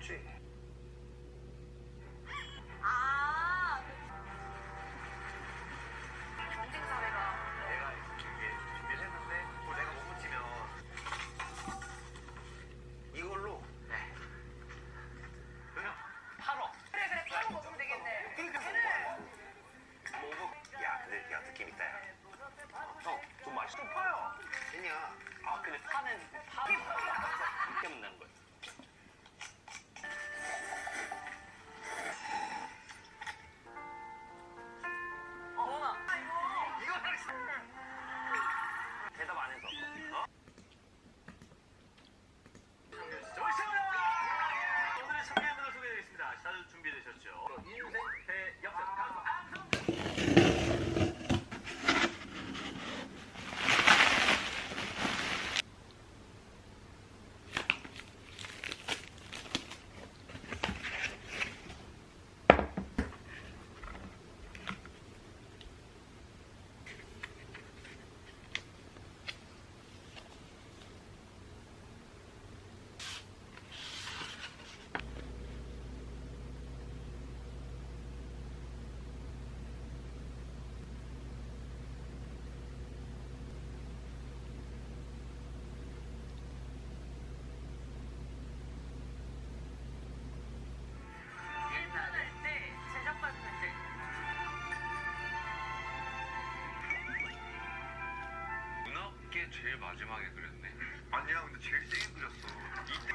watching. 이게 제일 마지막에 그렸네. 아니야 근데 제일 세게 그렸어. 이때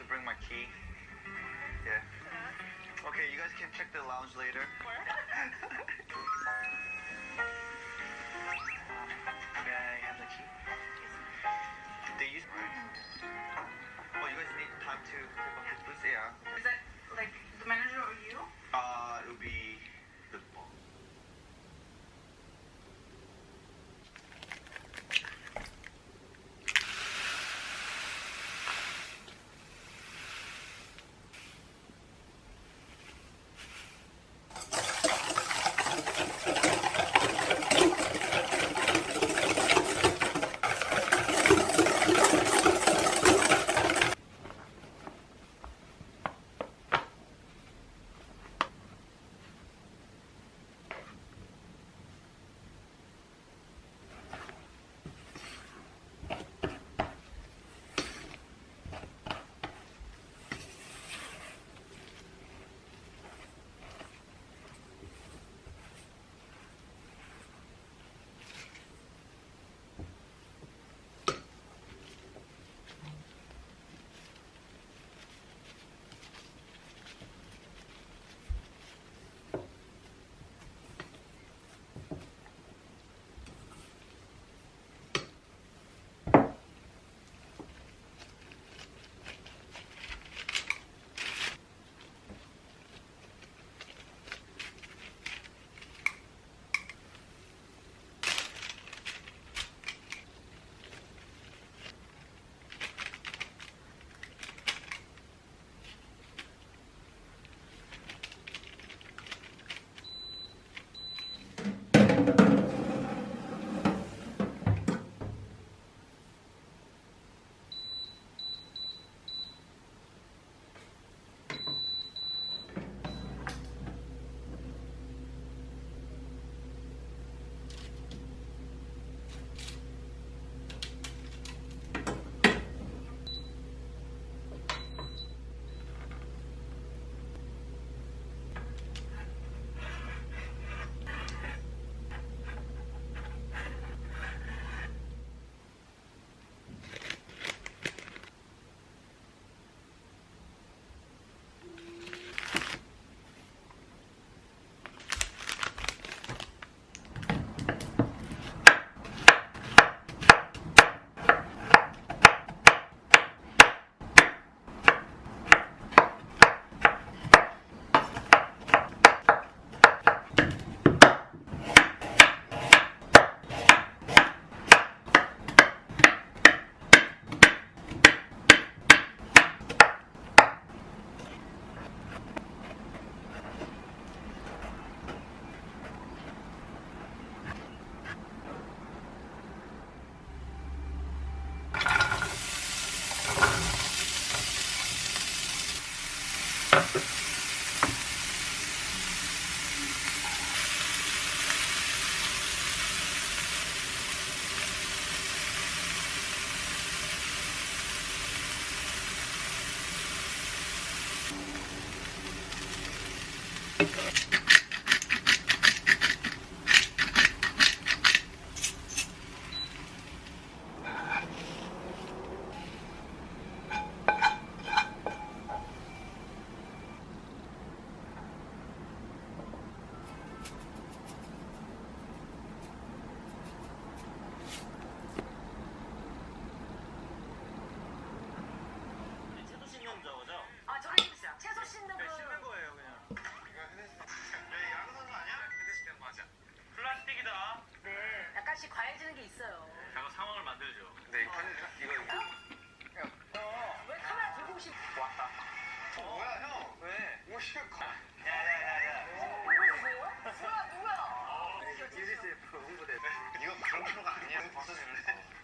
to bring my key. Yeah. Okay, you guys can check the lounge later. Where? May I have the key? They use. Oh, you guys need time to take off yeah. Is that like the manager or you? Uh, it'll be.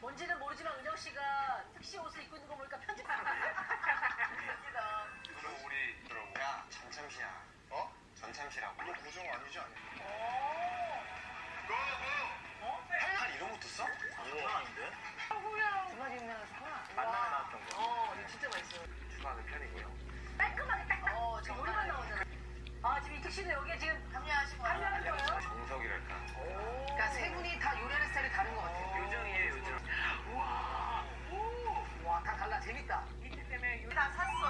뭔지는 모르지만 은영 씨가 특시 옷을 입고 있는 거 보니까 겁니다. 그럼 우리 들어보. 야, 전참시야. 어? 전참시라고. 이거 고정 아니지 않냐? 고! 고! 어? 한 이런 것도 써? 이거 아닌데? 후야. 두 마리 유명한 사람. 만남에 나왔던 거. 어, 이거 진짜 맛있어요. 추가하는 편이고요. 깔끔하게 딱. 어, 지금 요리만 나오잖아. 아, 지금 이특 씨는 여기에 지금 합류하신 거예요? 합류하는 거예요? 정석이랄까. 그러니까 세 분이 다 요리하는 스타일이 다른 것 같아요. 요정이에요, 요정. 와, 오, 와, 다 달라. 재밌다. 이틀 때문에 요리 다 샀어.